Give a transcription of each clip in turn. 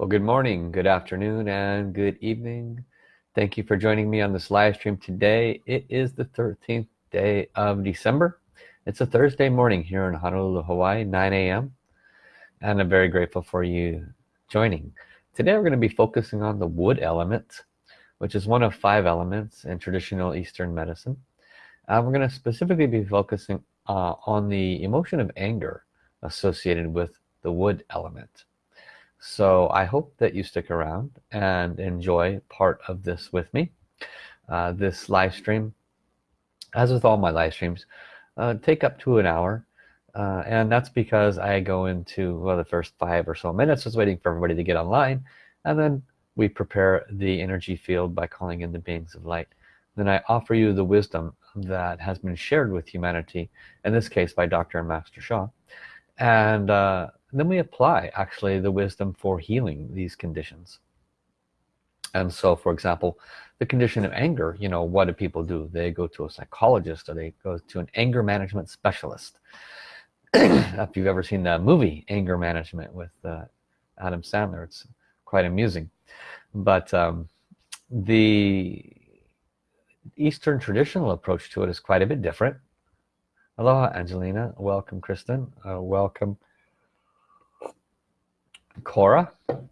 Well, good morning, good afternoon, and good evening. Thank you for joining me on this live stream today. It is the 13th day of December. It's a Thursday morning here in Honolulu, Hawaii, 9 a.m. And I'm very grateful for you joining. Today we're going to be focusing on the wood element, which is one of five elements in traditional Eastern medicine. And we're going to specifically be focusing uh, on the emotion of anger associated with the wood element so I hope that you stick around and enjoy part of this with me. Uh, this live stream as with all my live streams uh, take up to an hour. Uh, and that's because I go into well the first five or so minutes just waiting for everybody to get online. And then we prepare the energy field by calling in the beings of light. Then I offer you the wisdom that has been shared with humanity in this case by Dr. and Master Sha and uh, then we apply actually the wisdom for healing these conditions. And so for example the condition of anger you know what do people do? They go to a psychologist or they go to an anger management specialist. If you've ever seen that movie anger management with uh, Adam Sandler it's quite amusing. But um, the Eastern traditional approach to it is quite a bit different. Aloha Angelina. Welcome Kristen. Uh, welcome Cora uh,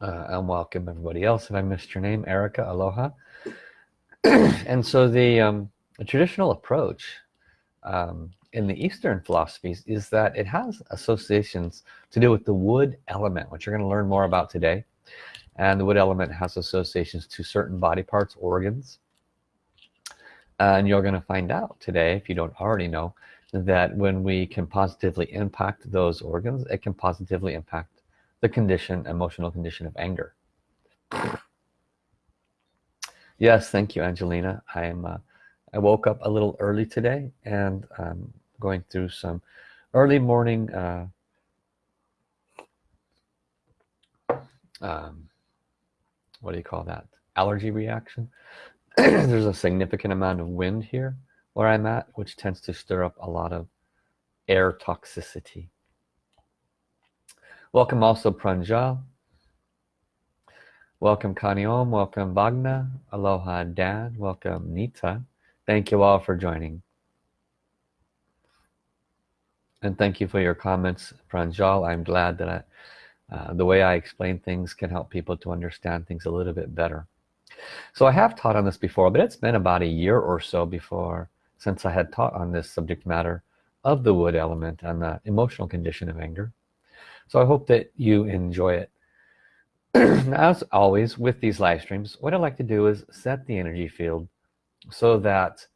and welcome everybody else. If I missed your name? Erica aloha. And so the, um, the traditional approach um, in the Eastern philosophies is that it has associations to do with the wood element which you're going to learn more about today. And the wood element has associations to certain body parts organs. And you're going to find out today if you don't already know that when we can positively impact those organs it can positively impact the condition emotional condition of anger. Yes thank you Angelina. I am uh, I woke up a little early today and um, going through some early morning uh, um, what do you call that? Allergy reaction. There's a significant amount of wind here where I'm at which tends to stir up a lot of air toxicity. Welcome also Pranjal. Welcome Kaniom welcome Vagna. Aloha Dan. Welcome Nita. Thank you all for joining. And thank you for your comments Pranjal. I'm glad that I, uh, the way I explain things can help people to understand things a little bit better. So I have taught on this before but it's been about a year or so before since I had taught on this subject matter of the wood element and the emotional condition of anger. So I hope that you enjoy it. As always with these live streams what I like to do is set the energy field so that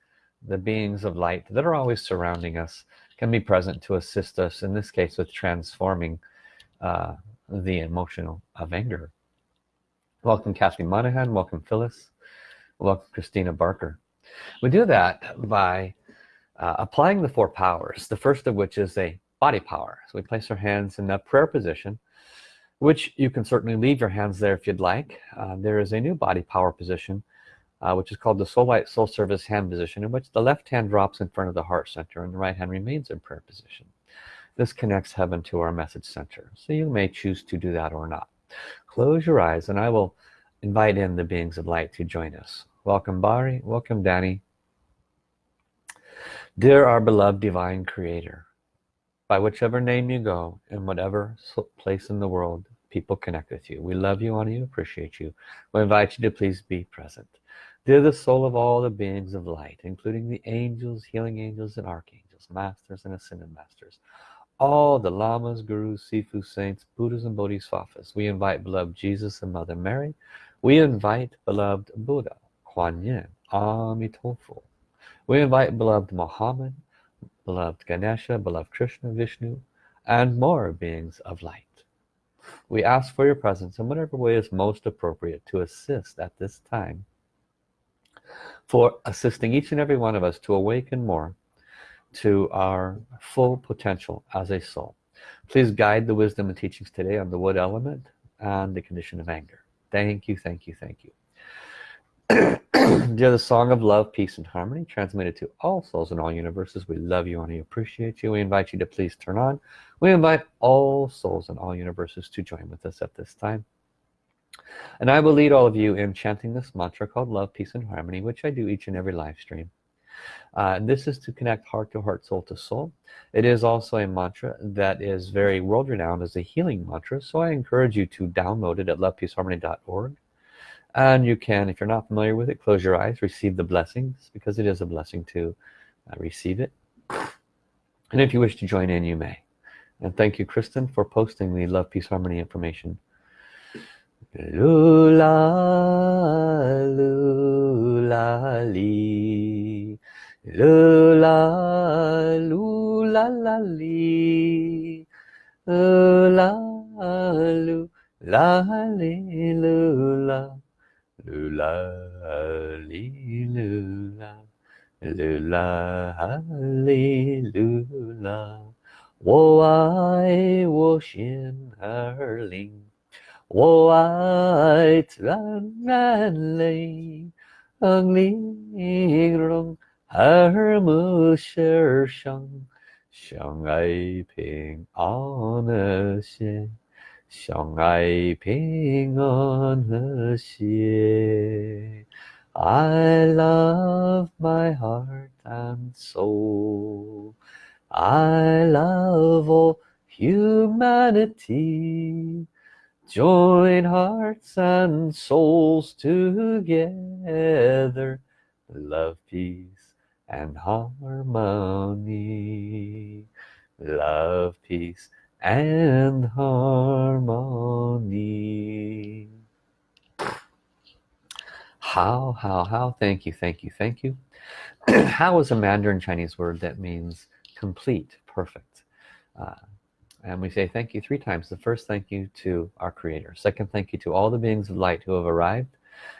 the beings of light that are always surrounding us can be present to assist us in this case with transforming uh, the emotional of anger. Welcome Kathy Monahan welcome Phyllis welcome Christina Barker we do that by uh, applying the four powers the first of which is a body power. So we place our hands in a prayer position which you can certainly leave your hands there if you'd like. Uh, there is a new body power position uh, which is called the soul light soul service hand position in which the left hand drops in front of the heart center and the right hand remains in prayer position. This connects heaven to our message center. So you may choose to do that or not. Close your eyes and I will invite in the beings of light to join us welcome Bari. Welcome Danny. Dear our beloved divine creator by whichever name you go in whatever place in the world people connect with you. We love you honor you appreciate you. We invite you to please be present. Dear the soul of all the beings of light including the angels healing angels and archangels masters and ascended masters all the lamas gurus sifu saints buddhas and bodhisattvas we invite beloved jesus and mother mary. We invite beloved buddha Kuan Yin, Amitabha. We invite beloved Muhammad, beloved Ganesha, beloved Krishna, Vishnu, and more beings of light. We ask for your presence in whatever way is most appropriate to assist at this time for assisting each and every one of us to awaken more to our full potential as a soul. Please guide the wisdom and teachings today on the wood element and the condition of anger. Thank you, thank you, thank you. Dear the song of love, peace, and harmony, transmitted to all souls in all universes. We love you and we appreciate you. We invite you to please turn on. We invite all souls in all universes to join with us at this time. And I will lead all of you in chanting this mantra called love, peace, and harmony, which I do each and every live stream. Uh, this is to connect heart to heart, soul to soul. It is also a mantra that is very world renowned as a healing mantra. So I encourage you to download it at lovepeaceharmony.org and you can if you're not familiar with it close your eyes receive the blessings because it is a blessing to uh, receive it. And if you wish to join in you may. And thank you Kristen for posting the love peace harmony information. Lula lula li. Lula lula la li. Lula lula li lula 噜啦哈利噜啦，噜啦哈利噜啦，我爱我心儿灵，我爱赞美你，让你和耳目儿声，相爱平安的心。相爱平安和谐 I love my heart and soul I love all humanity Join hearts and souls together Love, peace and harmony Love, peace and harmony. Hao hao hao? Thank you thank you thank you. Hao is a Mandarin Chinese word that means complete perfect? Uh, and we say thank you three times. The first thank you to our creator. Second thank you to all the beings of light who have arrived.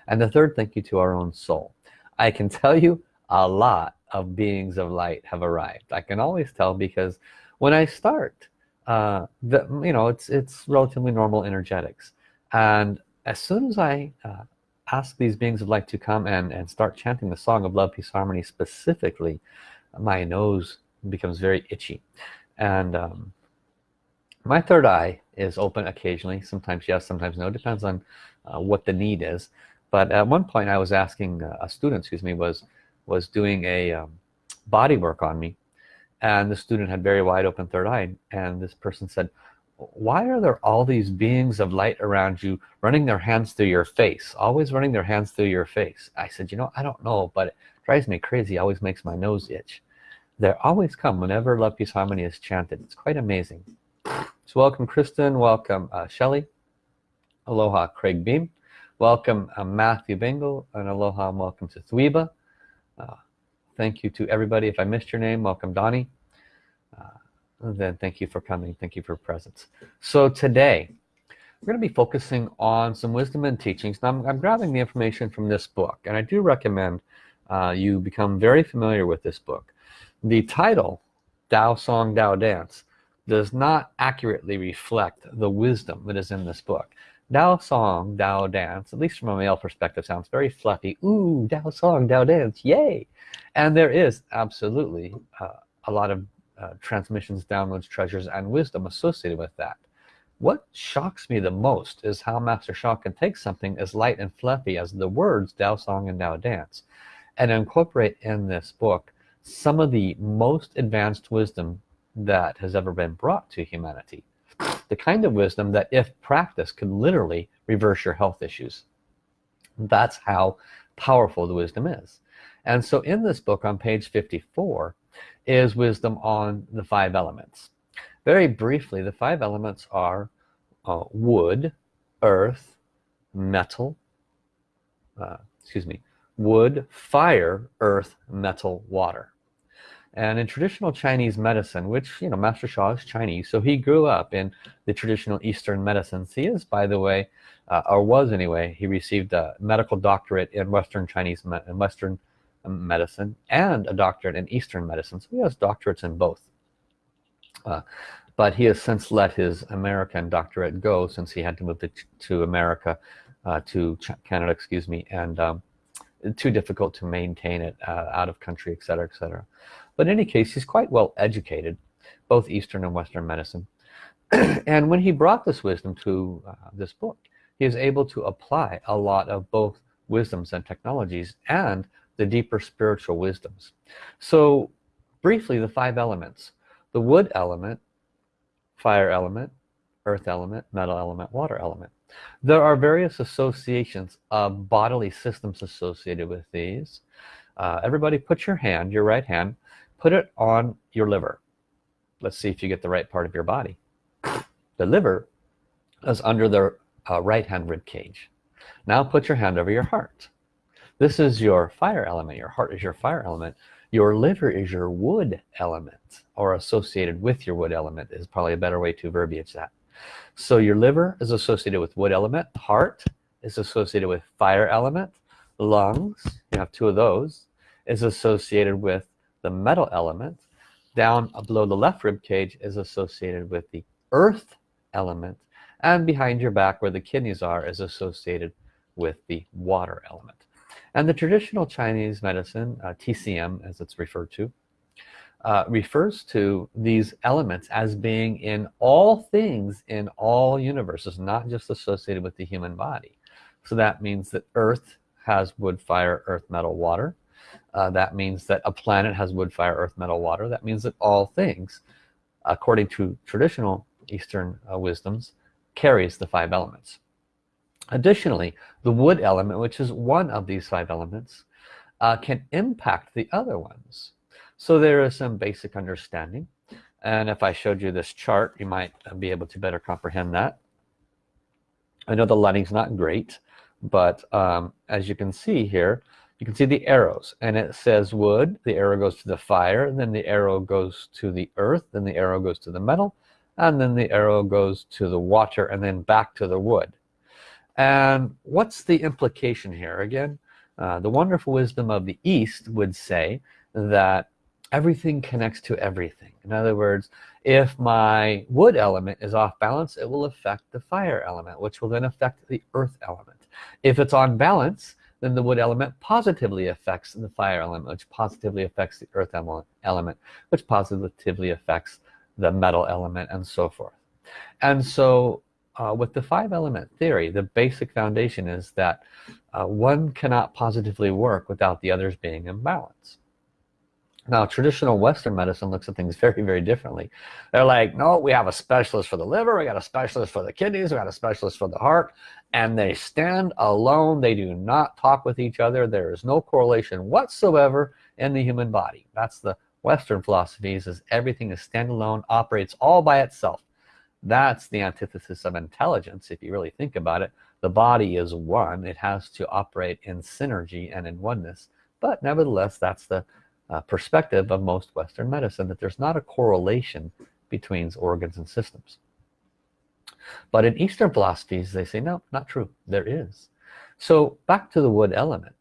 And the third thank you to our own soul. I can tell you a lot of beings of light have arrived. I can always tell because when I start uh, the, you know it's it's relatively normal energetics. And as soon as I uh, ask these beings of light to come and and start chanting the song of love peace harmony specifically my nose becomes very itchy. And um, my third eye is open occasionally. Sometimes yes sometimes no. Depends on uh, what the need is. But at one point I was asking uh, a student excuse me was was doing a um, body work on me and the student had very wide open third eye and this person said why are there all these beings of light around you running their hands through your face always running their hands through your face? I said you know I don't know but it drives me crazy always makes my nose itch. They always come whenever love peace harmony is chanted. It's quite amazing. So welcome Kristen. Welcome uh, Shelly aloha Craig Beam. Welcome uh, Matthew Bingle. And aloha and welcome to Thweba. Uh, thank you to everybody. If I missed your name welcome Donnie. Uh, then thank you for coming. Thank you for presence. So today we're going to be focusing on some wisdom and teachings. Now I'm, I'm grabbing the information from this book and I do recommend uh, you become very familiar with this book. The title Tao Song Tao Dance does not accurately reflect the wisdom that is in this book Tao song, Tao dance, at least from a male perspective, sounds very fluffy. Ooh, Tao song, Tao dance, yay! And there is absolutely uh, a lot of uh, transmissions, downloads, treasures, and wisdom associated with that. What shocks me the most is how Master Sha can take something as light and fluffy as the words Tao Song and Tao Dance and incorporate in this book some of the most advanced wisdom that has ever been brought to humanity the kind of wisdom that if practiced could literally reverse your health issues. That's how powerful the wisdom is. And so in this book on page 54 is wisdom on the five elements. Very briefly the five elements are uh, wood earth metal uh, excuse me wood fire earth metal water and in traditional Chinese medicine which you know Master Sha is Chinese so he grew up in the traditional Eastern medicines. He is by the way uh, or was anyway he received a medical doctorate in Western Chinese in Western um, medicine and a doctorate in Eastern medicine. So he has doctorates in both. Uh, but he has since let his American doctorate go since he had to move to, to America uh, to Canada excuse me and um, too difficult to maintain it uh, out of country etc etc but in any case he's quite well educated both Eastern and Western medicine. And when he brought this wisdom to uh, this book he is able to apply a lot of both wisdoms and technologies and the deeper spiritual wisdoms. So briefly the five elements. The wood element fire element earth element metal element water element. There are various associations of bodily systems associated with these. Uh, everybody put your hand your right hand put it on your liver. Let's see if you get the right part of your body. The liver is under the uh, right hand rib cage. Now put your hand over your heart. This is your fire element. Your heart is your fire element. Your liver is your wood element or associated with your wood element is probably a better way to verbiage that. So your liver is associated with wood element. Heart is associated with fire element. Lungs you have two of those is associated with the metal element down below the left rib cage is associated with the earth element and behind your back where the kidneys are is associated with the water element. And the traditional Chinese medicine uh, TCM as it's referred to uh, refers to these elements as being in all things in all universes not just associated with the human body. So that means that earth has wood fire earth metal water uh, that means that a planet has wood fire earth metal water. That means that all things according to traditional Eastern uh, wisdoms carries the five elements. Additionally the wood element which is one of these five elements uh, can impact the other ones. So there is some basic understanding. And if I showed you this chart you might be able to better comprehend that. I know the lighting's not great but um, as you can see here you can see the arrows and it says wood. The arrow goes to the fire and then the arrow goes to the earth then the arrow goes to the metal and then the arrow goes to the water and then back to the wood. And what's the implication here again? Uh, the wonderful wisdom of the East would say that everything connects to everything. In other words if my wood element is off balance it will affect the fire element which will then affect the earth element. If it's on balance then the wood element positively affects the fire element which positively affects the earth element which positively affects the metal element and so forth. And so uh, with the five element theory the basic foundation is that uh, one cannot positively work without the others being in balance. Now traditional Western medicine looks at things very very differently. They're like no we have a specialist for the liver we got a specialist for the kidneys we got a specialist for the heart and they stand alone. They do not talk with each other. There is no correlation whatsoever in the human body. That's the Western philosophies is everything is standalone operates all by itself. That's the antithesis of intelligence if you really think about it. The body is one. It has to operate in synergy and in oneness. But nevertheless that's the uh, perspective of most Western medicine that there's not a correlation between organs and systems but in Eastern philosophies they say no not true. There is. So back to the wood element.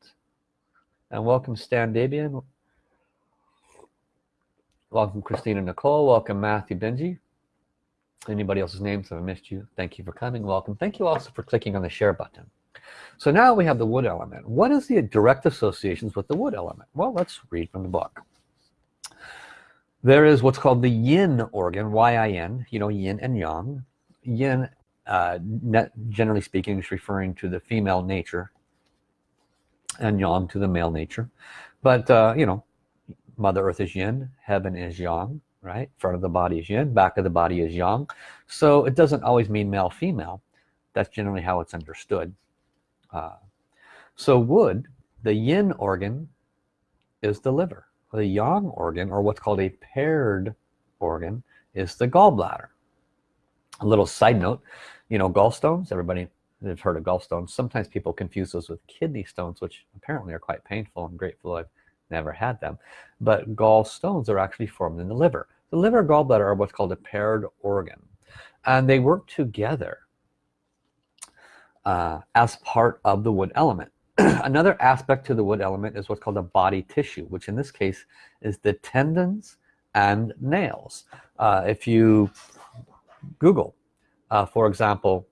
And welcome Stan Dabian. Welcome Christina Nicole. Welcome Matthew Benji. Anybody else's names have I missed you thank you for coming. Welcome. Thank you also for clicking on the share button. So now we have the wood element. What is the direct associations with the wood element? Well let's read from the book. There is what's called the yin organ y-i-n you know yin and yang yin uh, generally speaking is referring to the female nature and yang to the male nature. But uh, you know mother earth is yin heaven is yang right? Front of the body is yin back of the body is yang. So it doesn't always mean male female. That's generally how it's understood. Uh, so wood the yin organ is the liver. The yang organ or what's called a paired organ is the gallbladder a little side note you know gallstones everybody has heard of gallstones sometimes people confuse those with kidney stones which apparently are quite painful I'm grateful I've never had them. But gallstones are actually formed in the liver. The liver and gallbladder are what's called a paired organ and they work together uh, as part of the wood element. Another aspect to the wood element is what's called a body tissue which in this case is the tendons and nails. Uh, if you Google uh, for example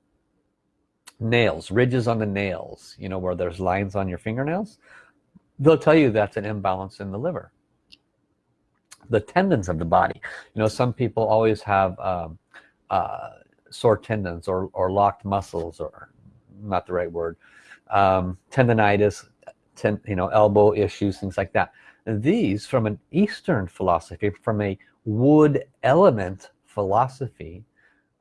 nails ridges on the nails you know where there's lines on your fingernails they'll tell you that's an imbalance in the liver. The tendons of the body you know some people always have um, uh, sore tendons or, or locked muscles or not the right word um, tendonitis ten, you know elbow issues things like that. These from an Eastern philosophy from a wood element philosophy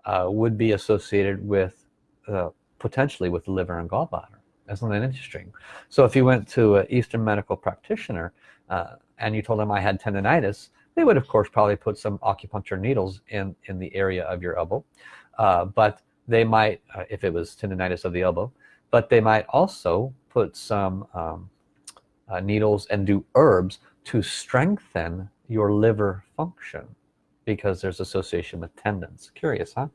uh, would be associated with uh, potentially with the liver and gallbladder isn't that interesting so if you went to an Eastern medical practitioner uh, and you told them I had tendonitis they would of course probably put some acupuncture needles in in the area of your elbow. Uh, but they might uh, if it was tendonitis of the elbow but they might also put some um, uh, needles and do herbs to strengthen your liver function because there's association with tendons. Curious huh?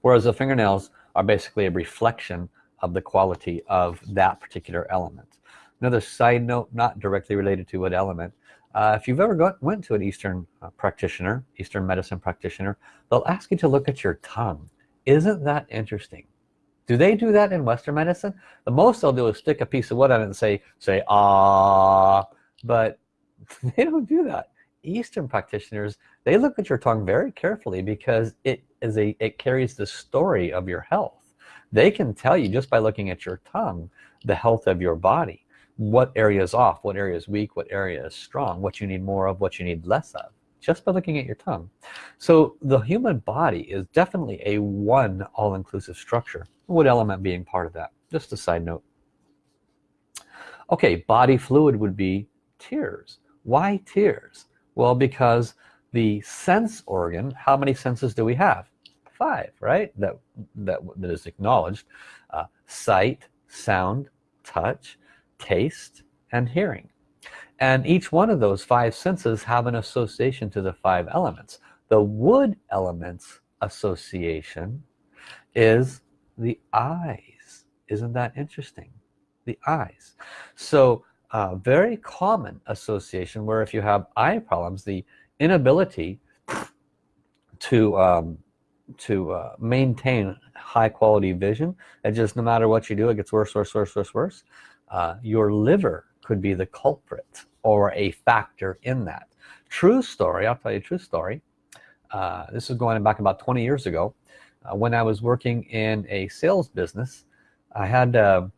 Whereas the fingernails are basically a reflection of the quality of that particular element. Another side note not directly related to what element uh, if you've ever got, went to an Eastern uh, practitioner Eastern medicine practitioner they'll ask you to look at your tongue. Isn't that interesting? Do they do that in Western medicine? The most they'll do is stick a piece of wood on it and say say ah but they don't do that Eastern practitioners they look at your tongue very carefully because it is a it carries the story of your health. They can tell you just by looking at your tongue the health of your body what area is off what area is weak what area is strong what you need more of what you need less of just by looking at your tongue. So the human body is definitely a one all-inclusive structure. Wood element being part of that? Just a side note. Okay body fluid would be tears. Why tears well because the sense organ how many senses do we have? Five right? That that, that is acknowledged. Uh, sight sound touch taste and hearing. And each one of those five senses have an association to the five elements. The wood elements association is the eyes. Isn't that interesting? The eyes. So uh, very common association where if you have eye problems the inability to um, to uh, maintain high quality vision it just no matter what you do it gets worse worse worse worse worse. Uh, your liver could be the culprit or a factor in that. True story I'll tell you a true story. Uh, this is going back about 20 years ago. Uh, when I was working in a sales business I had a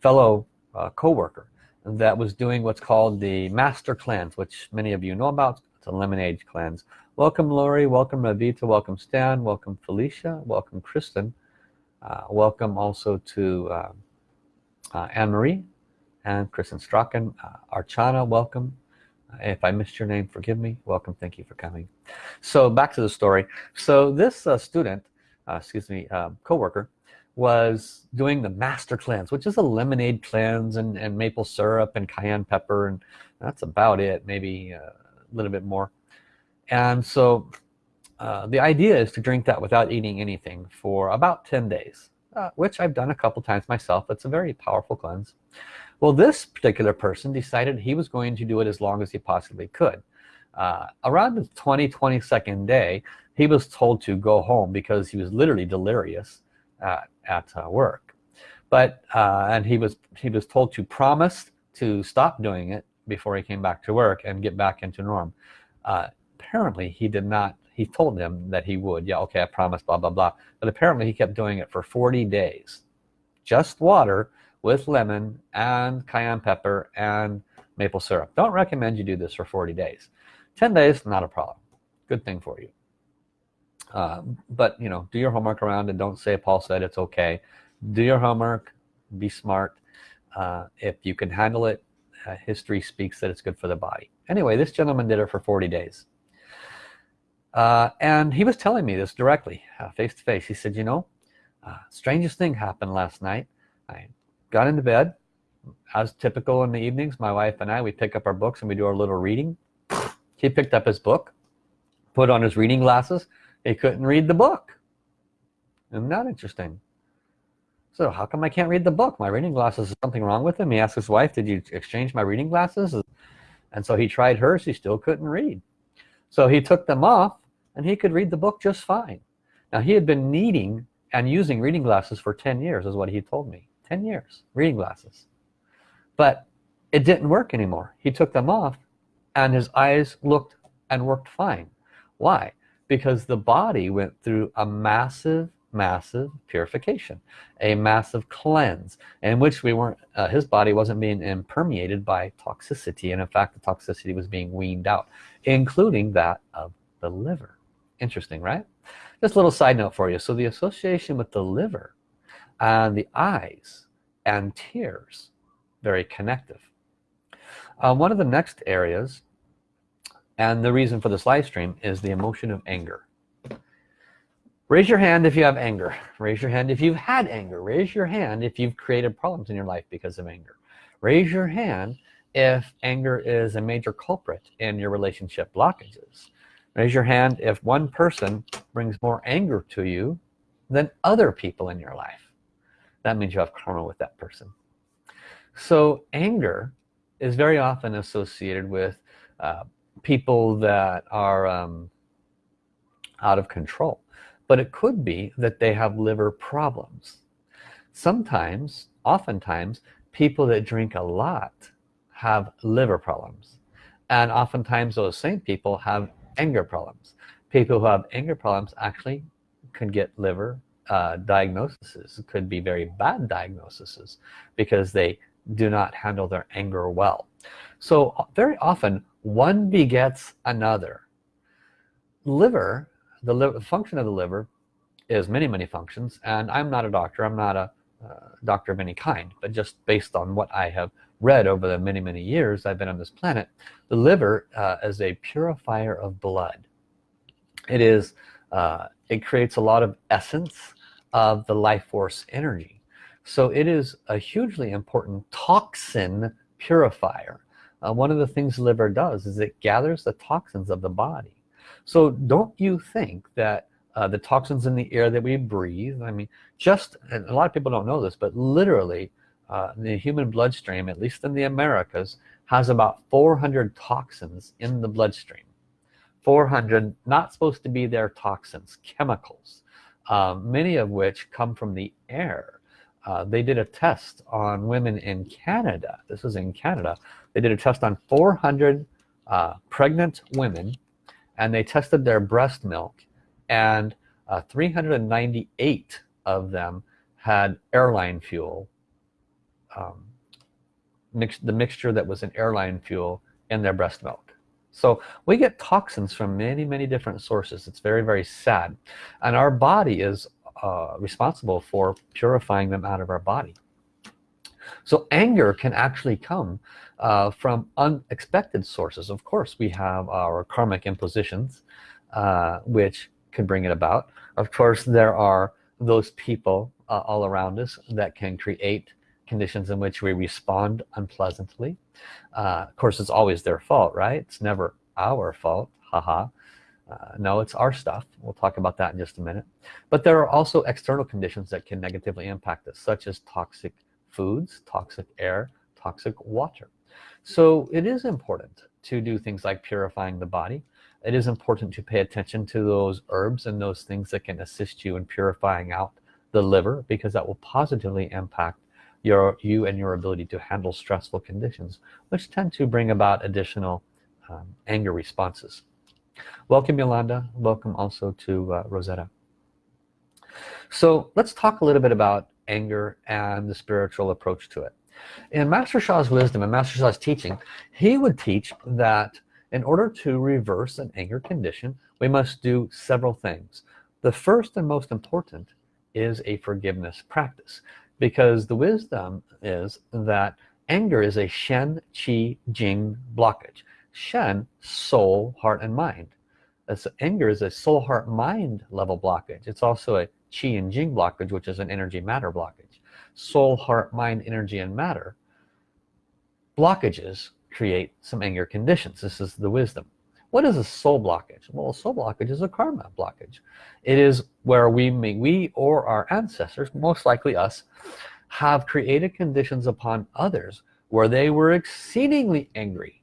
fellow uh, co-worker that was doing what's called the master cleanse which many of you know about. It's a lemonade cleanse welcome Lori. Welcome Ravita. Welcome Stan. Welcome Felicia. Welcome Kristen. Uh, welcome also to uh, uh, Anne-Marie and Kristen Strachan. Uh, Archana welcome. If I missed your name forgive me. Welcome. Thank you for coming. So back to the story. So this uh, student uh, excuse me co-worker was doing the master cleanse which is a lemonade cleanse and, and maple syrup and cayenne pepper and that's about it maybe uh, a little bit more. And so uh, the idea is to drink that without eating anything for about 10 days uh, which I've done a couple times myself. It's a very powerful cleanse. Well this particular person decided he was going to do it as long as he possibly could. Uh, around the 20 22nd day he was told to go home because he was literally delirious. Uh, at uh, work. But uh, and he was he was told to promise to stop doing it before he came back to work and get back into norm. Uh, apparently he did not he told them that he would yeah okay I promise blah blah blah. But apparently he kept doing it for 40 days. Just water with lemon and cayenne pepper and maple syrup. Don't recommend you do this for 40 days. 10 days not a problem. Good thing for you uh, but you know do your homework around and don't say Paul said it's okay. Do your homework be smart uh, if you can handle it uh, history speaks that it's good for the body. Anyway this gentleman did it for 40 days. Uh, and he was telling me this directly uh, face to face. He said you know uh, strangest thing happened last night. I got into bed. As typical in the evenings my wife and I we pick up our books and we do our little reading. He picked up his book put on his reading glasses he couldn't read the book. Isn't that interesting? So how come I can't read the book? My reading glasses is something wrong with him he asked his wife did you exchange my reading glasses? And so he tried hers. He still couldn't read. So he took them off and he could read the book just fine. Now he had been needing and using reading glasses for 10 years is what he told me. 10 years reading glasses. But it didn't work anymore. He took them off and his eyes looked and worked fine. Why because the body went through a massive massive purification a massive cleanse in which we weren't uh, his body wasn't being impermeated by toxicity and in fact the toxicity was being weaned out including that of the liver. Interesting right? Just a little side note for you. So the association with the liver and the eyes and tears very connective. Uh, one of the next areas and the reason for this live stream is the emotion of anger. Raise your hand if you have anger. Raise your hand if you've had anger. Raise your hand if you've created problems in your life because of anger. Raise your hand if anger is a major culprit in your relationship blockages. Raise your hand if one person brings more anger to you than other people in your life. That means you have karma with that person. So anger is very often associated with uh, people that are um, out of control but it could be that they have liver problems. Sometimes oftentimes people that drink a lot have liver problems and oftentimes those same people have anger problems. People who have anger problems actually can get liver uh, diagnoses. Could be very bad diagnoses because they do not handle their anger well. So very often one begets another. Liver the function of the liver is many many functions and I'm not a doctor. I'm not a uh, doctor of any kind but just based on what I have read over the many many years I've been on this planet the liver uh, is a purifier of blood. It is uh, it creates a lot of essence of the life force energy. So it is a hugely important toxin purifier uh, one of the things the liver does is it gathers the toxins of the body. So don't you think that uh, the toxins in the air that we breathe I mean just and a lot of people don't know this but literally uh, the human bloodstream at least in the Americas has about 400 toxins in the bloodstream. 400 not supposed to be there toxins chemicals um, many of which come from the air uh, they did a test on women in Canada. This is in Canada. They did a test on 400 uh, pregnant women and they tested their breast milk and uh, 398 of them had airline fuel um, mixed the mixture that was in airline fuel in their breast milk. So we get toxins from many many different sources. It's very very sad. And our body is uh, responsible for purifying them out of our body. So anger can actually come uh, from unexpected sources. Of course we have our karmic impositions uh, which can bring it about. Of course there are those people uh, all around us that can create conditions in which we respond unpleasantly. Uh, of course it's always their fault right? It's never our fault haha uh, no it's our stuff. We'll talk about that in just a minute. But there are also external conditions that can negatively impact us such as toxic foods toxic air toxic water. So it is important to do things like purifying the body. It is important to pay attention to those herbs and those things that can assist you in purifying out the liver because that will positively impact your you and your ability to handle stressful conditions which tend to bring about additional um, anger responses welcome Yolanda. Welcome also to uh, Rosetta. So let's talk a little bit about anger and the spiritual approach to it. In Master Sha's wisdom and Master Sha's teaching he would teach that in order to reverse an anger condition we must do several things. The first and most important is a forgiveness practice because the wisdom is that anger is a Shen Qi Jing blockage Shen soul heart and mind. As anger is a soul heart mind level blockage. It's also a Qi and Jing blockage which is an energy matter blockage. Soul heart mind energy and matter blockages create some anger conditions. This is the wisdom. What is a soul blockage? Well a soul blockage is a karma blockage. It is where we may we or our ancestors most likely us have created conditions upon others where they were exceedingly angry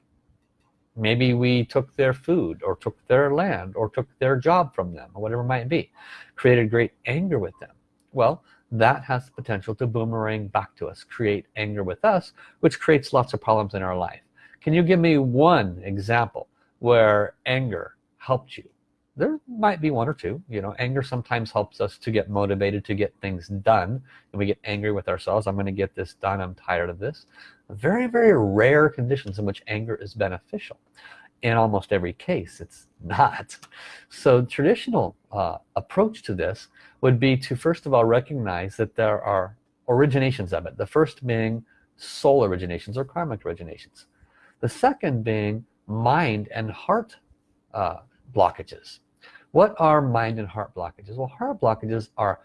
maybe we took their food or took their land or took their job from them or whatever it might be. Created great anger with them. Well that has the potential to boomerang back to us create anger with us which creates lots of problems in our life. Can you give me one example where anger helped you there might be one or two you know anger sometimes helps us to get motivated to get things done. And we get angry with ourselves I'm going to get this done I'm tired of this very very rare conditions in which anger is beneficial in almost every case. It's not. So traditional uh, approach to this would be to first of all recognize that there are originations of it. The first being soul originations or karmic originations. The second being mind and heart uh, blockages what are mind and heart blockages? Well heart blockages are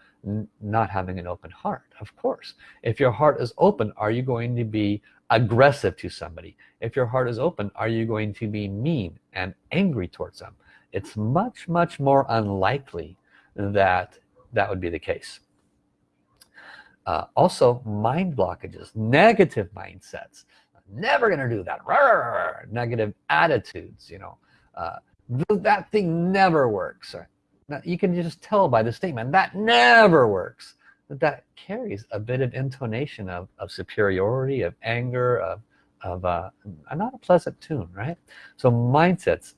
not having an open heart of course. If your heart is open are you going to be aggressive to somebody? If your heart is open are you going to be mean and angry towards them? It's much much more unlikely that that would be the case. Uh, also mind blockages negative mindsets. Never gonna do that. Negative attitudes you know. Uh, that thing never works now, you can just tell by the statement that never works. That that carries a bit of intonation of, of superiority of anger of, of uh, not a pleasant tune right? So mindsets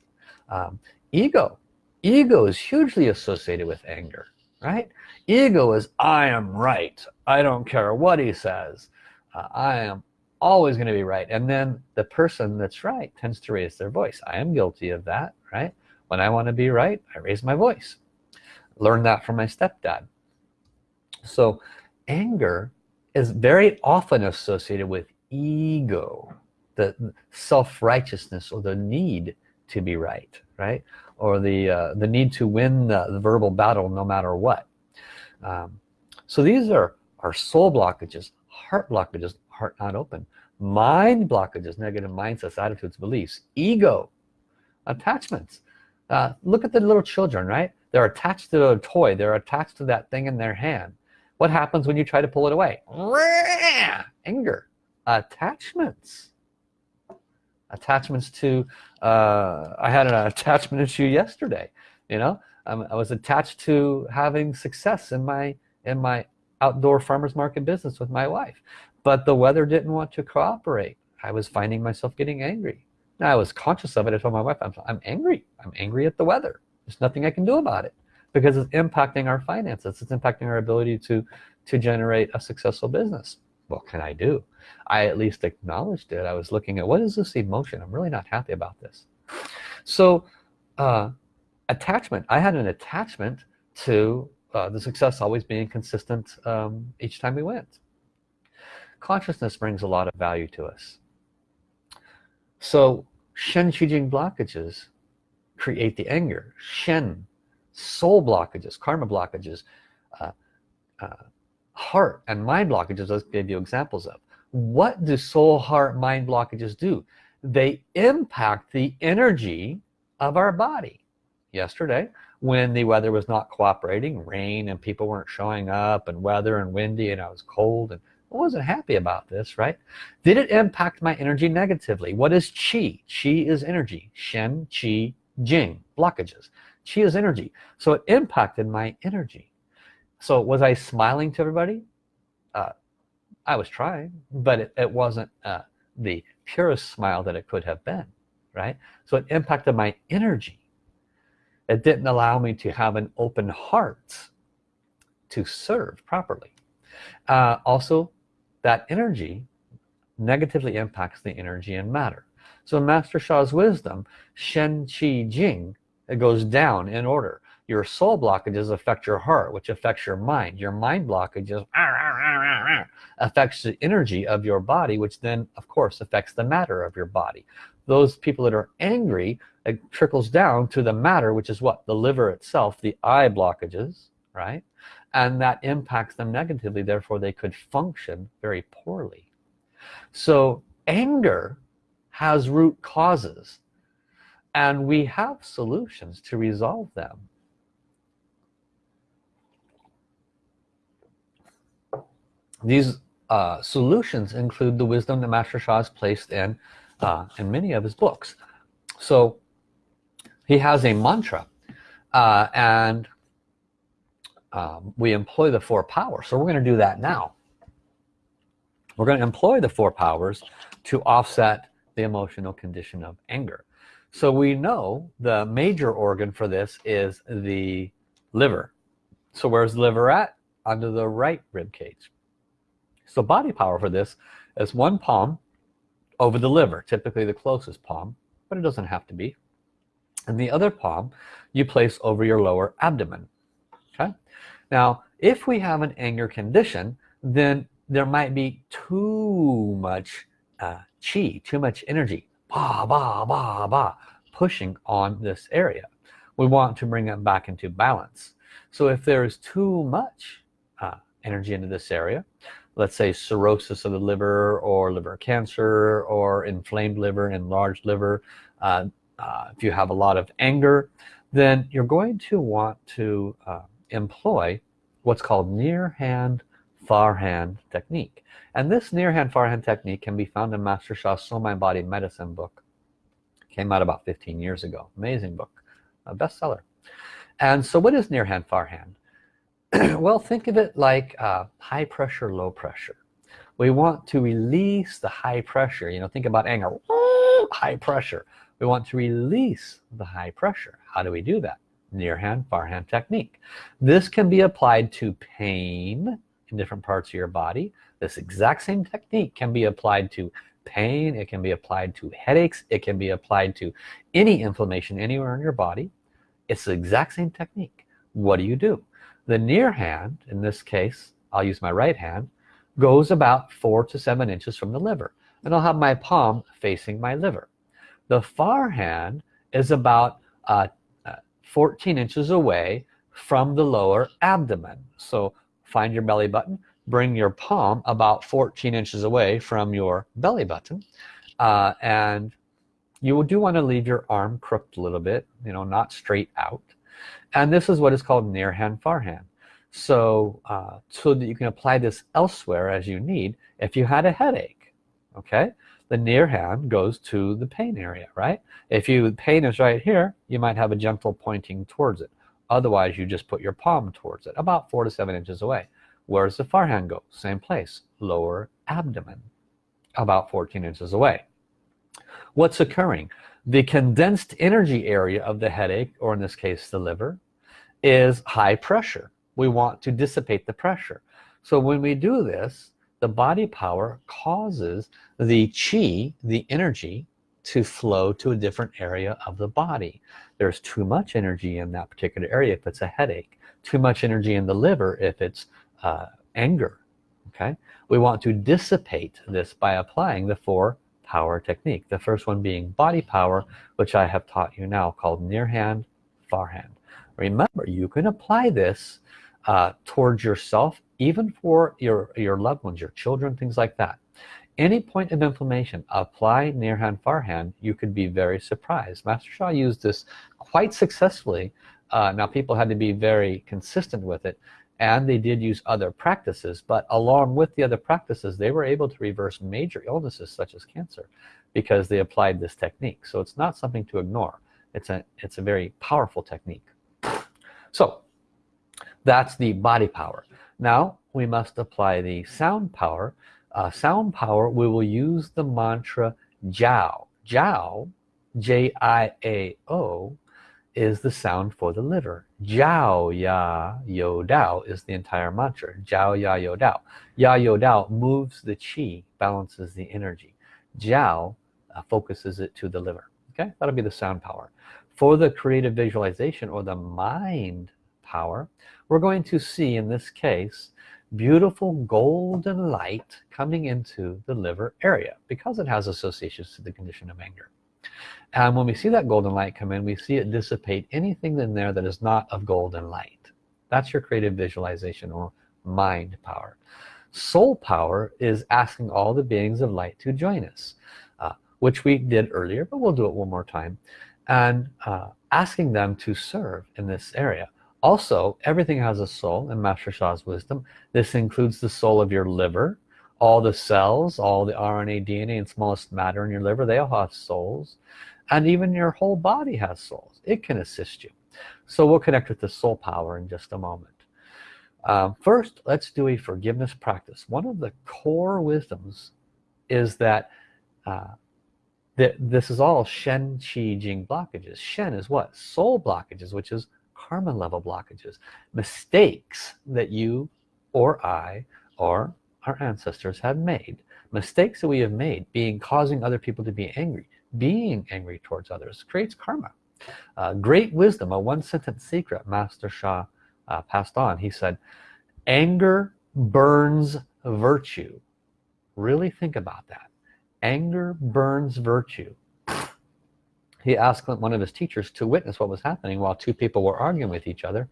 um, ego. Ego is hugely associated with anger right? Ego is I am right. I don't care what he says. Uh, I am always going to be right. And then the person that's right tends to raise their voice. I am guilty of that right? When I want to be right I raise my voice. Learned that from my stepdad. So anger is very often associated with ego the self-righteousness or the need to be right right? Or the uh, the need to win the, the, verbal battle no matter what. Um, so these are our soul blockages heart blockages heart not open. Mind blockages negative mindsets attitudes beliefs ego attachments. Uh, look at the little children right? They're attached to a toy. They're attached to that thing in their hand. What happens when you try to pull it away? Anger. Attachments. Attachments to uh, I had an attachment issue yesterday you know? Um, I was attached to having success in my in my outdoor farmers market business with my wife but the weather didn't want to cooperate. I was finding myself getting angry. Now I was conscious of it. I told my wife I'm, I'm angry. I'm angry at the weather. There's nothing I can do about it because it's impacting our finances. It's impacting our ability to to generate a successful business. What can I do? I at least acknowledged it. I was looking at what is this emotion? I'm really not happy about this. So uh, attachment. I had an attachment to uh, the success always being consistent um, each time we went consciousness brings a lot of value to us. So Shen Qi Jing blockages create the anger. Shen soul blockages karma blockages uh, uh, heart and mind blockages I gave you examples of. What do soul heart mind blockages do? They impact the energy of our body. Yesterday when the weather was not cooperating rain and people weren't showing up and weather and windy and I was cold and I wasn't happy about this right? Did it impact my energy negatively? What is chi chi is energy. Shen qi jing blockages. Chi is energy. So it impacted my energy. So was I smiling to everybody? Uh, I was trying but it, it wasn't uh, the purest smile that it could have been right? So it impacted my energy. It didn't allow me to have an open heart to serve properly. Uh, also that energy negatively impacts the energy and matter. So Master Sha's wisdom Shen Qi Jing it goes down in order. Your soul blockages affect your heart which affects your mind. Your mind blockages affects the energy of your body which then of course affects the matter of your body. Those people that are angry it trickles down to the matter which is what? The liver itself the eye blockages right and that impacts them negatively therefore they could function very poorly. So anger has root causes and we have solutions to resolve them. These uh, solutions include the wisdom that Master Sha has placed in uh, in many of his books. So he has a mantra uh, and um, we employ the four powers. So we're going to do that now. We're going to employ the four powers to offset the emotional condition of anger. So we know the major organ for this is the liver. So where's the liver at? Under the right rib cage. So body power for this is one palm over the liver typically the closest palm but it doesn't have to be. And the other palm you place over your lower abdomen okay? Now if we have an anger condition then there might be too much uh, chi too much energy bah, bah, bah, bah, pushing on this area. We want to bring it back into balance. So if there is too much uh, energy into this area let's say cirrhosis of the liver or liver cancer or inflamed liver enlarged liver uh, uh, if you have a lot of anger then you're going to want to uh, employ what's called near hand far hand technique. And this near hand far hand technique can be found in Master Sha's Soul Mind Body Medicine book. Came out about 15 years ago. Amazing book. A bestseller. And so what is near hand far hand well think of it like uh, high pressure low pressure. We want to release the high pressure. You know think about anger. High pressure. We want to release the high pressure. How do we do that near hand far hand technique. This can be applied to pain in different parts of your body. This exact same technique can be applied to pain. It can be applied to headaches. It can be applied to any inflammation anywhere in your body. It's the exact same technique. What do you do? The near hand in this case I'll use my right hand goes about four to seven inches from the liver and I'll have my palm facing my liver. The far hand is about uh, 14 inches away from the lower abdomen. So find your belly button bring your palm about 14 inches away from your belly button uh, and you do want to leave your arm crooked a little bit you know not straight out. And this is what is called near hand far hand. So uh, so that you can apply this elsewhere as you need if you had a headache okay the near hand goes to the pain area right? If you pain is right here you might have a gentle pointing towards it. Otherwise you just put your palm towards it about four to seven inches away. Where does the far hand go? Same place lower abdomen about 14 inches away. What's occurring? The condensed energy area of the headache or in this case the liver is high pressure. We want to dissipate the pressure. So when we do this the body power causes the chi the energy to flow to a different area of the body. There's too much energy in that particular area if it's a headache. Too much energy in the liver if it's uh, anger okay? We want to dissipate this by applying the four power technique. The first one being body power which I have taught you now called near hand far hand. Remember you can apply this uh, towards yourself even for your your loved ones your children things like that. Any point of inflammation apply near hand far hand you could be very surprised. Master Sha used this quite successfully. Uh, now people had to be very consistent with it and they did use other practices but along with the other practices they were able to reverse major illnesses such as cancer because they applied this technique. So it's not something to ignore. It's a it's a very powerful technique. So that's the body power now we must apply the sound power. Uh, sound power we will use the mantra Jiao. Jiao J-I-A-O is the sound for the liver. Jiao Ya Yo Dao is the entire mantra. Jiao Ya Yo Dao. Ya Yo Dao moves the chi balances the energy. Jiao uh, focuses it to the liver. Okay? That'll be the sound power. For the creative visualization or the mind power we're going to see in this case beautiful golden light coming into the liver area because it has associations to the condition of anger. And when we see that golden light come in we see it dissipate anything in there that is not of golden light. That's your creative visualization or mind power. Soul power is asking all the beings of light to join us uh, which we did earlier but we'll do it one more time and uh, asking them to serve in this area also everything has a soul in Master Sha's wisdom. This includes the soul of your liver. All the cells all the RNA DNA and smallest matter in your liver they all have souls. And even your whole body has souls. It can assist you. So we'll connect with the soul power in just a moment. Um, first let's do a forgiveness practice. One of the core wisdoms is that uh, that this is all Shen Qi Jing blockages. Shen is what? Soul blockages which is karma level blockages mistakes that you or I or our ancestors have made mistakes that we have made being causing other people to be angry being angry towards others creates karma. Uh, great wisdom a one sentence secret master Sha uh, passed on. He said anger burns virtue. Really think about that. Anger burns virtue he asked one of his teachers to witness what was happening while two people were arguing with each other.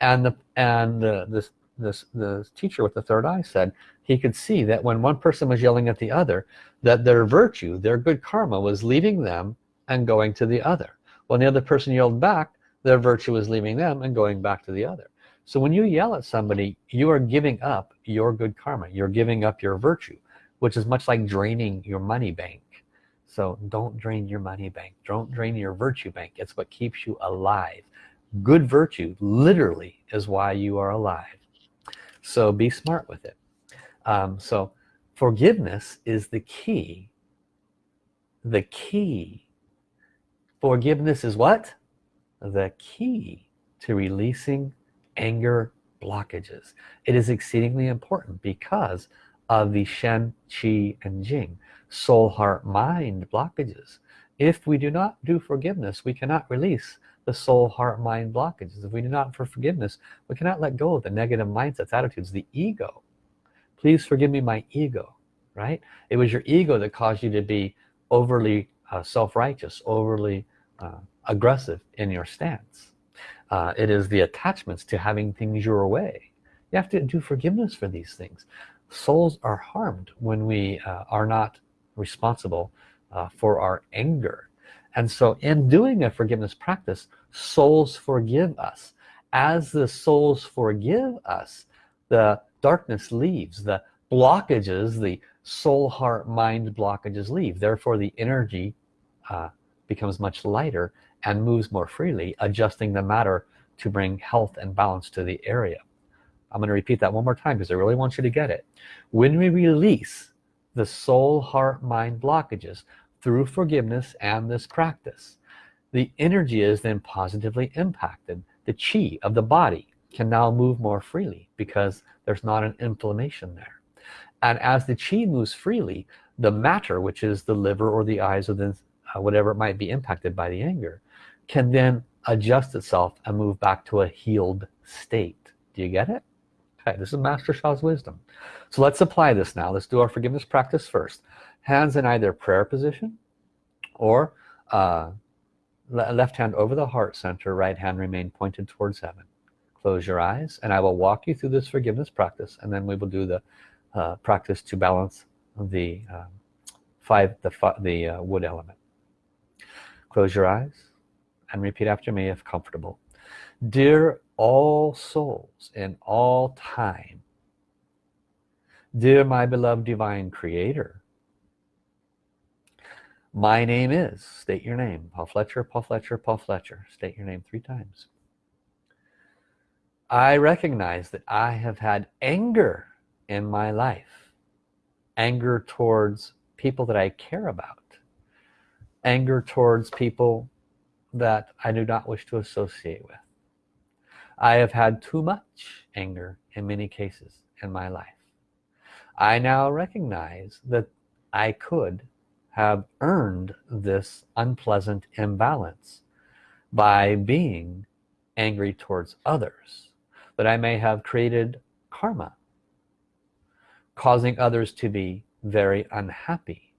And the and uh, this this the teacher with the third eye said he could see that when one person was yelling at the other that their virtue their good karma was leaving them and going to the other. When the other person yelled back their virtue was leaving them and going back to the other. So when you yell at somebody you are giving up your good karma. You're giving up your virtue which is much like draining your money bank so don't drain your money bank. Don't drain your virtue bank. It's what keeps you alive. Good virtue literally is why you are alive. So be smart with it. Um, so forgiveness is the key. The key. Forgiveness is what? The key to releasing anger blockages. It is exceedingly important because of the Shen, Qi, and Jing soul, heart, mind blockages. If we do not do forgiveness we cannot release the soul heart mind blockages. If we do not for forgiveness we cannot let go of the negative mindsets attitudes the ego. Please forgive me my ego right? It was your ego that caused you to be overly uh, self-righteous overly uh, aggressive in your stance. Uh, it is the attachments to having things your way. You have to do forgiveness for these things. Souls are harmed when we uh, are not responsible uh, for our anger. And so in doing a forgiveness practice souls forgive us. As the souls forgive us the darkness leaves the blockages the soul heart mind blockages leave. Therefore the energy uh, becomes much lighter and moves more freely adjusting the matter to bring health and balance to the area. I'm going to repeat that one more time because I really want you to get it. When we release the soul heart mind blockages through forgiveness and this practice. The energy is then positively impacted. The chi of the body can now move more freely because there's not an inflammation there. And as the chi moves freely the matter which is the liver or the eyes or the uh, whatever it might be impacted by the anger can then adjust itself and move back to a healed state. Do you get it okay this is master Sha's wisdom. So let's apply this now. Let's do our forgiveness practice first. Hands in either prayer position or uh, left hand over the heart center right hand remain pointed towards heaven. Close your eyes and I will walk you through this forgiveness practice and then we will do the uh, practice to balance the um, five the, the uh, wood element. Close your eyes and repeat after me if comfortable. Dear all souls in all time. Dear my beloved divine creator my name is state your name Paul Fletcher Paul Fletcher Paul Fletcher state your name three times. I recognize that I have had anger in my life anger towards people that I care about anger towards people that I do not wish to associate with I have had too much anger in many cases in my life. I now recognize that I could have earned this unpleasant imbalance by being angry towards others that I may have created karma causing others to be very unhappy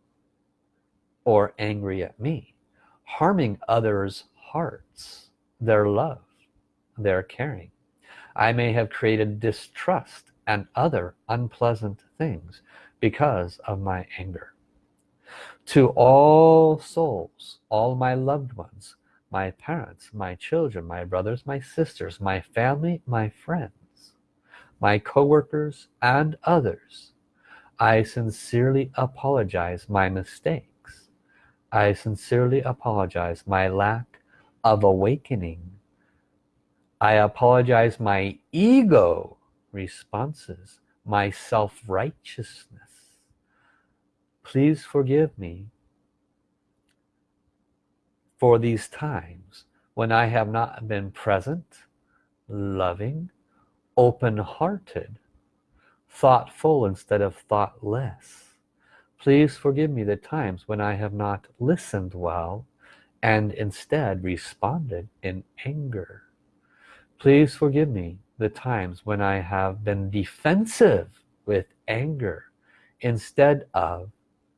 or angry at me harming others hearts their love their caring. I may have created distrust and other unpleasant things because of my anger. To all souls all my loved ones my parents my children my brothers my sisters my family my friends my co-workers and others I sincerely apologize my mistakes. I sincerely apologize my lack of awakening I apologize my ego responses my self-righteousness. Please forgive me for these times when I have not been present loving open-hearted thoughtful instead of thoughtless. Please forgive me the times when I have not listened well and instead responded in anger please forgive me the times when I have been defensive with anger instead of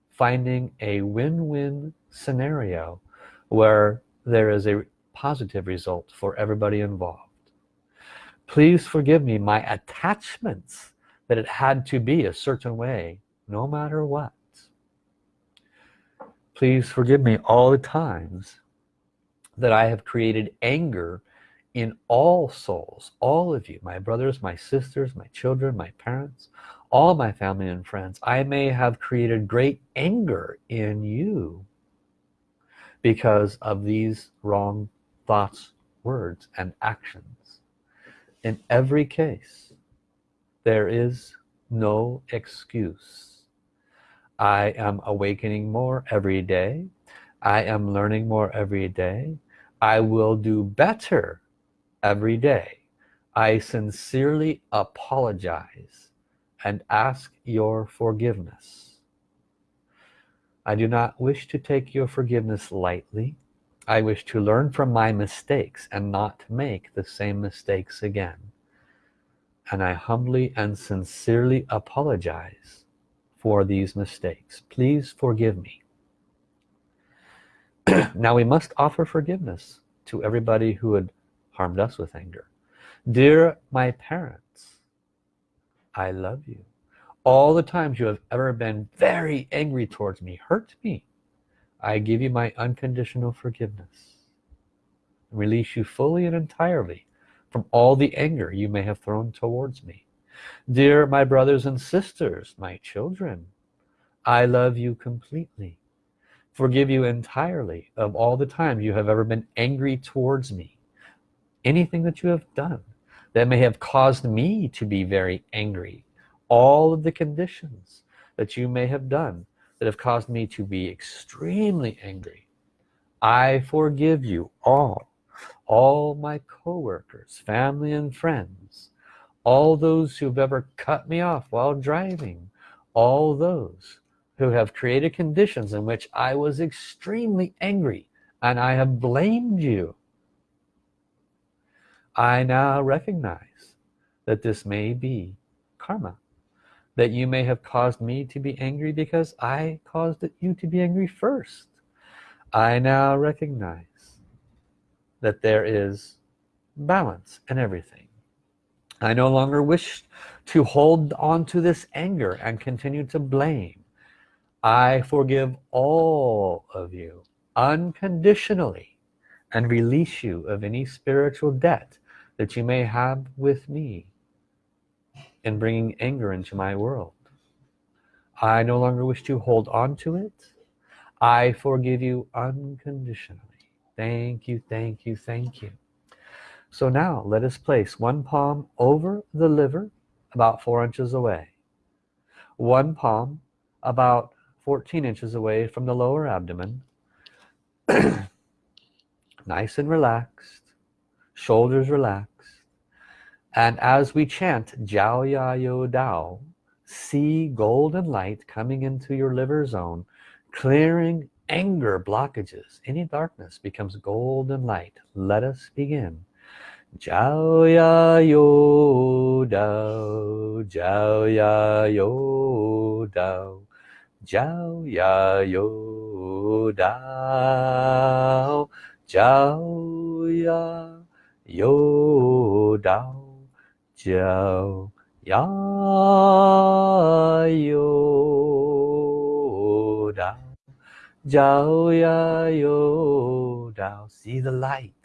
finding a win-win scenario where there is a positive result for everybody involved. Please forgive me my attachments that it had to be a certain way no matter what. Please forgive me all the times that I have created anger in all souls all of you my brothers my sisters my children my parents all my family and friends I may have created great anger in you because of these wrong thoughts words and actions. In every case there is no excuse. I am awakening more every day. I am learning more every day. I will do better every day. I sincerely apologize and ask your forgiveness. I do not wish to take your forgiveness lightly. I wish to learn from my mistakes and not make the same mistakes again. And I humbly and sincerely apologize for these mistakes. Please forgive me. Now we must offer forgiveness to everybody who had harmed us with anger. Dear my parents I love you. All the times you have ever been very angry towards me hurt me. I give you my unconditional forgiveness release you fully and entirely from all the anger you may have thrown towards me. Dear my brothers and sisters my children I love you completely. Forgive you entirely of all the times you have ever been angry towards me anything that you have done that may have caused me to be very angry. All of the conditions that you may have done that have caused me to be extremely angry. I forgive you all all my co-workers family and friends all those who've ever cut me off while driving all those who have created conditions in which I was extremely angry and I have blamed you I now recognize that this may be karma that you may have caused me to be angry because I caused you to be angry first. I now recognize that there is balance in everything. I no longer wish to hold on to this anger and continue to blame. I forgive all of you unconditionally and release you of any spiritual debt that you may have with me in bringing anger into my world. I no longer wish to hold on to it. I forgive you unconditionally. Thank you thank you thank you. So now let us place one palm over the liver about four inches away. One palm about 14 inches away from the lower abdomen. Nice and relaxed shoulders relaxed and as we chant Jiao Ya Yo Dao see golden light coming into your liver zone clearing anger blockages. Any darkness becomes golden light. Let us begin. Jiao Ya Yo Dao Jiao Ya Yo Dao Jiao Ya Yo Dao Jiao Ya Yo Dao Jiao Ya Yo Dao Jiao Ya Yo Dao. See the light.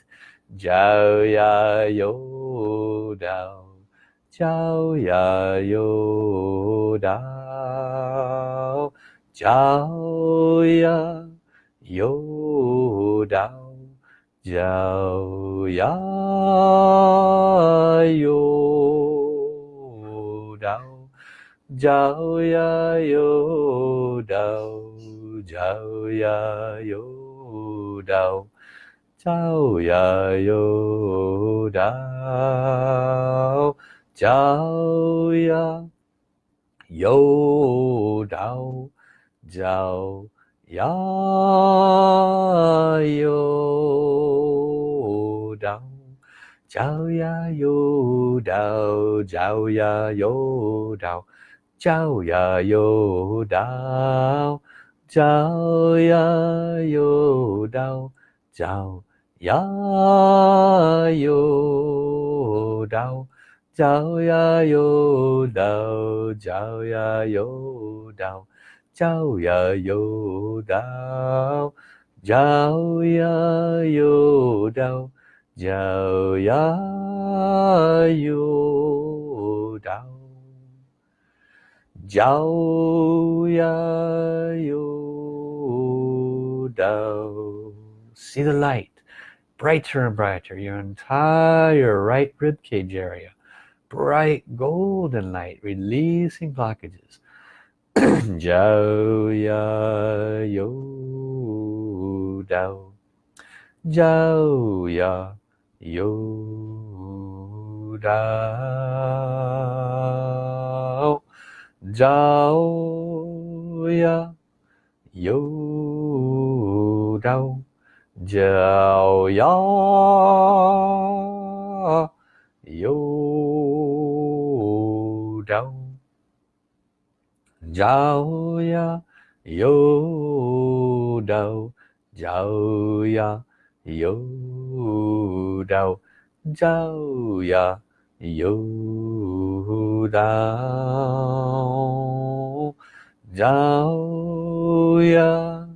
Jiao Ya Yo Dao. Jiao Ya Yo Dao. Jiao Ya Yo Dao giàu giá Yo. Đau giàu giá Yo. Đau giàu giá Yo. Đau giàu giá Yo. Đau giàu giá Yo. Đau giàu giá yêu Dao Jiao Ya Yo Dao Jiao Ya Yo Dao Jiao Ya Yo Dao Jiao Ya Yo Dao Jiao Ya Yo Dao Jiao Ya Yo Dao Jiao Ya Yo Dao Jiao Ya Yo Dao Jiao Ya Yo Dao Yo Dao Jiao Ya Yo Dao See the light. Brighter and brighter. Your entire right rib cage area. Bright golden light releasing blockages. Jiao Ya Yo Dao Jiao Ya 有道道呀，有道教呀，有道教呀，有道教呀。Yo Dao Jiao Ya Yo Dao Jiao Ya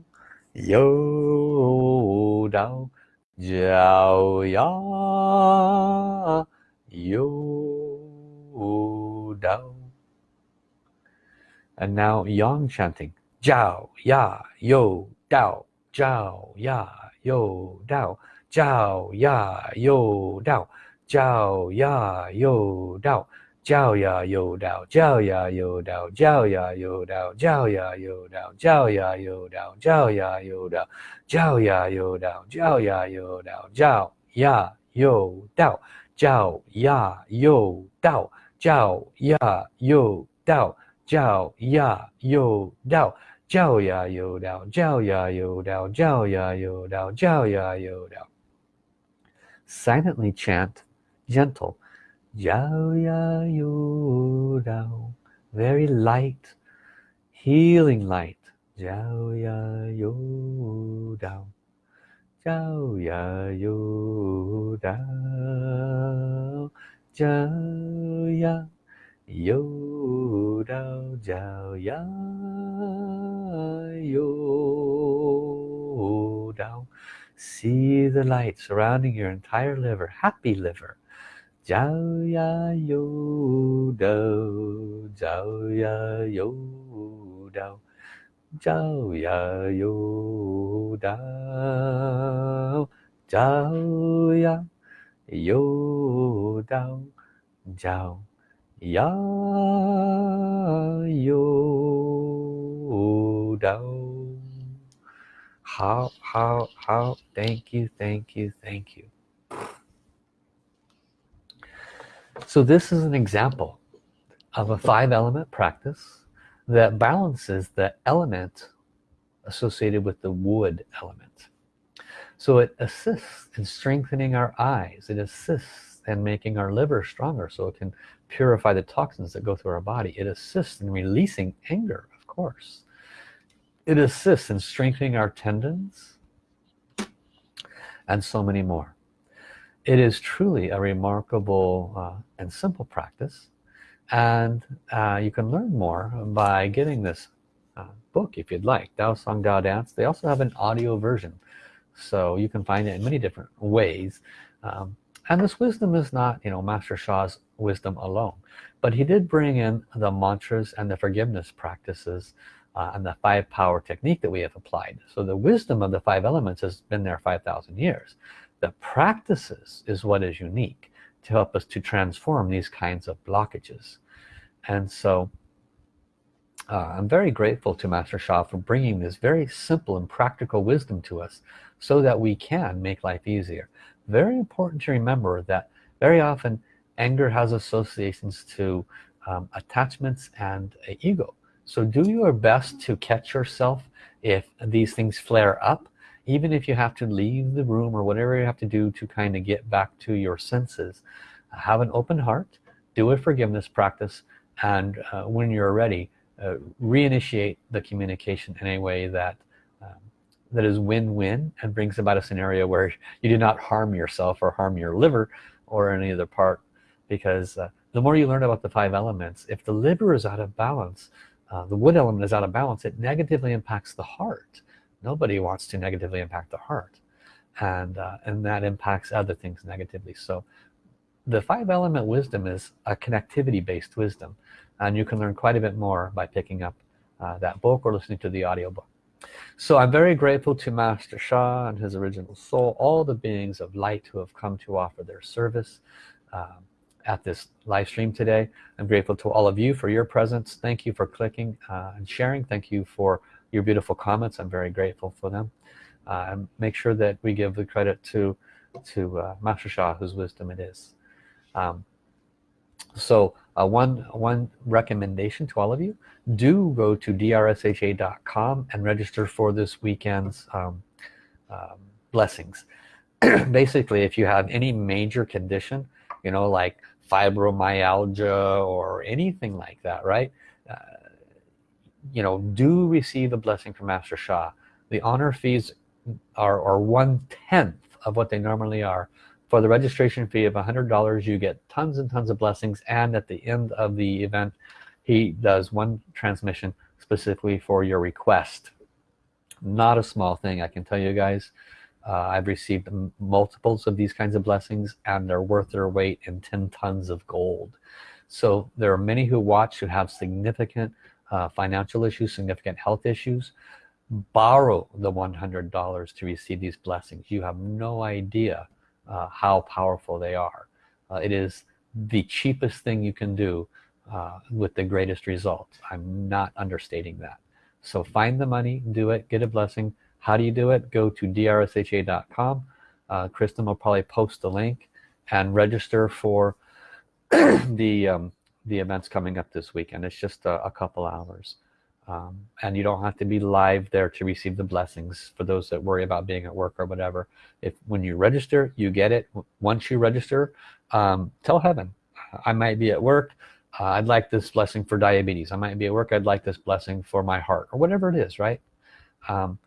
Yo Dao Jiao Ya Yo Dao. And now yang chanting Jiao Ya Yo Dao Jiao Ya Yo Dao Jiao Ya Yo Dao Jiao Ya Yo Dao Jiao Ya Yo Dao Jiao Ya Yo Dao Jiao Ya Yo Dao Jiao Ya Yo Dao Jiao Ya Yo Dao Jiao Ya Yo Dao Jiao Ya Yo Dao Jiao Ya Yo Dao Jiao Ya Yo Dao Jiao Ya Yo Dao Jiao Ya Yo Dao Jiao Ya Yo Dao Jiao ya yo dao, Jiao ya yo dao, Jiao ya yo dao, Jiao ya yo dao. Silently chant, gentle. Yao ya yo dao. Very light, healing light. Yao ya yo dao. Yao ya yo dao. Yao ya. Yo Dao Jiao Ya Yo Dao. See the light surrounding your entire liver. Happy liver. Jiao Ya Yo Dao. Jiao Ya Yo Dao. Jiao Ya Yo Dao. Jiao Ya Yo Dao. Jiao Ya Yo Dao hao hao hao thank you thank you thank you. So this is an example of a five element practice that balances the element associated with the wood element. So it assists in strengthening our eyes it assists in making our liver stronger so it can purify the toxins that go through our body. It assists in releasing anger of course. It assists in strengthening our tendons and so many more. It is truly a remarkable uh, and simple practice and uh, you can learn more by getting this uh, book if you'd like Dao Song Dao Dance. They also have an audio version so you can find it in many different ways. Um, and this wisdom is not you know Master Sha's wisdom alone. But he did bring in the mantras and the forgiveness practices uh, and the five power technique that we have applied. So the wisdom of the five elements has been there 5,000 years. The practices is what is unique to help us to transform these kinds of blockages. And so uh, I'm very grateful to Master Sha for bringing this very simple and practical wisdom to us so that we can make life easier. Very important to remember that very often anger has associations to um, attachments and ego. So do your best to catch yourself if these things flare up even if you have to leave the room or whatever you have to do to kind of get back to your senses. Have an open heart do a forgiveness practice and uh, when you're ready uh, reinitiate the communication in a way that um, that is win-win and brings about a scenario where you do not harm yourself or harm your liver or any other part because uh, the more you learn about the five elements if the liver is out of balance uh, the wood element is out of balance it negatively impacts the heart. Nobody wants to negatively impact the heart. And uh, and that impacts other things negatively. So the five element wisdom is a connectivity based wisdom. And you can learn quite a bit more by picking up uh, that book or listening to the audiobook. So I'm very grateful to Master Sha and his original soul all the beings of light who have come to offer their service. Um, at this live stream today. I'm grateful to all of you for your presence. Thank you for clicking uh, and sharing. Thank you for your beautiful comments. I'm very grateful for them. Uh, and make sure that we give the credit to to uh, Master Sha whose wisdom it is. Um, so uh, one one recommendation to all of you. Do go to drsha.com and register for this weekend's um, um, blessings. Basically if you have any major condition you know like fibromyalgia or anything like that right? Uh, you know do receive a blessing from Master Sha? The honor fees are, are one-tenth of what they normally are. For the registration fee of $100 you get tons and tons of blessings and at the end of the event he does one transmission specifically for your request. Not a small thing I can tell you guys uh, I've received multiples of these kinds of blessings and they're worth their weight in 10 tons of gold. So there are many who watch who have significant uh, financial issues significant health issues. Borrow the $100 to receive these blessings. You have no idea uh, how powerful they are. Uh, it is the cheapest thing you can do uh, with the greatest results I'm not understating that. So find the money do it get a blessing how do you do it? Go to drsha.com uh, Kristen will probably post the link and register for the um, the events coming up this weekend. It's just a, a couple hours. Um, and you don't have to be live there to receive the blessings for those that worry about being at work or whatever. If when you register you get it. Once you register um, tell heaven I might be at work. Uh, I'd like this blessing for diabetes. I might be at work. I'd like this blessing for my heart or whatever it is right? Um,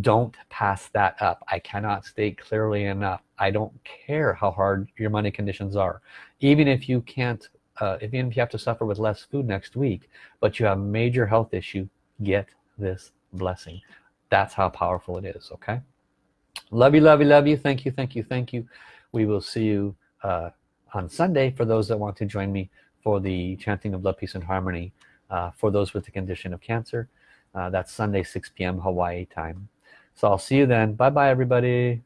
don't pass that up. I cannot state clearly enough. I don't care how hard your money conditions are. Even if you can't uh, even if you have to suffer with less food next week but you have a major health issue get this blessing. That's how powerful it is okay? Love you love you love you. Thank you thank you thank you. We will see you uh, on Sunday for those that want to join me for the chanting of love peace and harmony uh, for those with the condition of cancer. Uh, that's Sunday 6 p.m. Hawaii time so I'll see you then. Bye bye everybody